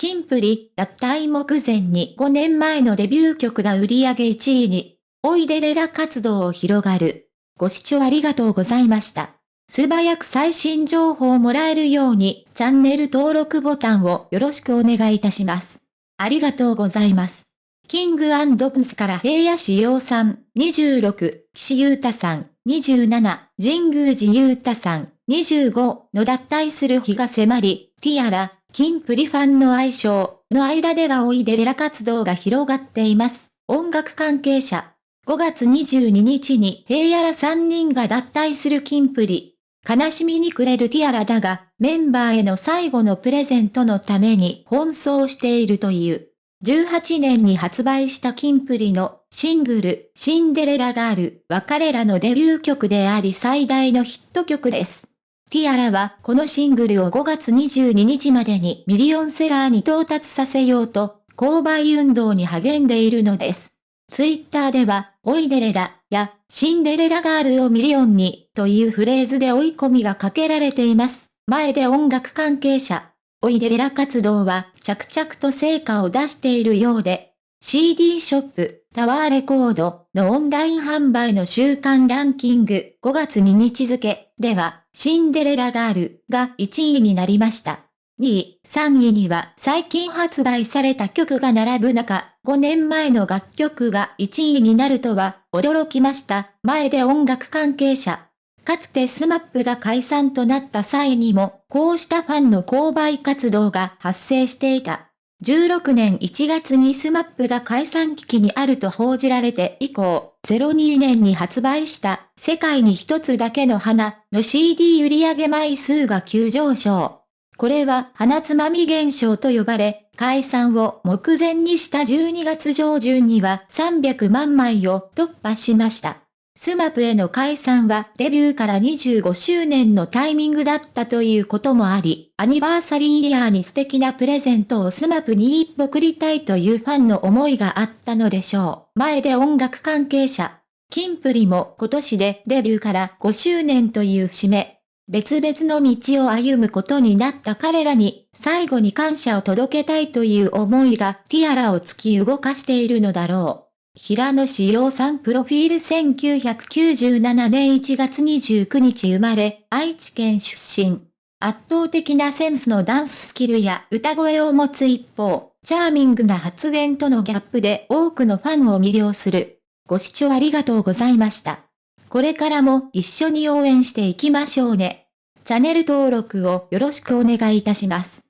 キンプリ、脱退目前に5年前のデビュー曲が売り上げ1位に、おいでれら活動を広がる。ご視聴ありがとうございました。素早く最新情報をもらえるように、チャンネル登録ボタンをよろしくお願いいたします。ありがとうございます。キングプンスから平野志陽さん、26、岸優太さん、27、神宮寺優太さん、25の脱退する日が迫り、ティアラ、キンプリファンの愛称の間ではおいでレラ活動が広がっています。音楽関係者。5月22日に平野ら3人が脱退するキンプリ。悲しみに暮れるティアラだが、メンバーへの最後のプレゼントのために奔走しているという。18年に発売したキンプリのシングル、シンデレラガールは彼らのデビュー曲であり最大のヒット曲です。ティアラはこのシングルを5月22日までにミリオンセラーに到達させようと、購買運動に励んでいるのです。ツイッターでは、追いデレラ、や、シンデレラガールをミリオンに、というフレーズで追い込みがかけられています。前出音楽関係者、追いデレラ活動は着々と成果を出しているようで、CD ショップ、タワーレコードのオンライン販売の週間ランキング5月2日付では、シンデレラガールが1位になりました。2位、3位には最近発売された曲が並ぶ中、5年前の楽曲が1位になるとは驚きました。前出音楽関係者。かつてスマップが解散となった際にも、こうしたファンの購買活動が発生していた。16年1月にスマップが解散危機にあると報じられて以降、02年に発売した世界に一つだけの花の CD 売上枚数が急上昇。これは花摘み現象と呼ばれ、解散を目前にした12月上旬には300万枚を突破しました。スマップの解散はデビューから25周年のタイミングだったということもあり、アニバーサリーイヤーに素敵なプレゼントをスマップに一歩送りたいというファンの思いがあったのでしょう。前出音楽関係者。キンプリも今年でデビューから5周年という節目。別々の道を歩むことになった彼らに、最後に感謝を届けたいという思いがティアラを突き動かしているのだろう。平野志陽さんプロフィール1997年1月29日生まれ、愛知県出身。圧倒的なセンスのダンススキルや歌声を持つ一方、チャーミングな発言とのギャップで多くのファンを魅了する。ご視聴ありがとうございました。これからも一緒に応援していきましょうね。チャンネル登録をよろしくお願いいたします。